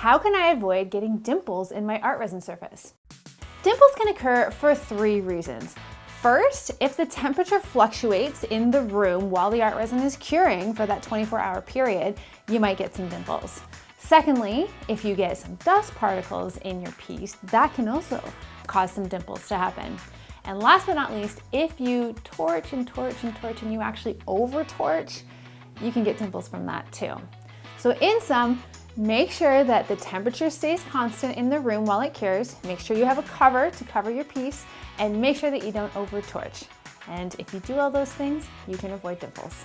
how can I avoid getting dimples in my art resin surface? Dimples can occur for three reasons. First, if the temperature fluctuates in the room while the art resin is curing for that 24 hour period, you might get some dimples. Secondly, if you get some dust particles in your piece, that can also cause some dimples to happen. And last but not least, if you torch and torch and torch and you actually over torch, you can get dimples from that too. So in sum, make sure that the temperature stays constant in the room while it cures. Make sure you have a cover to cover your piece and make sure that you don't over torch. And if you do all those things, you can avoid dimples.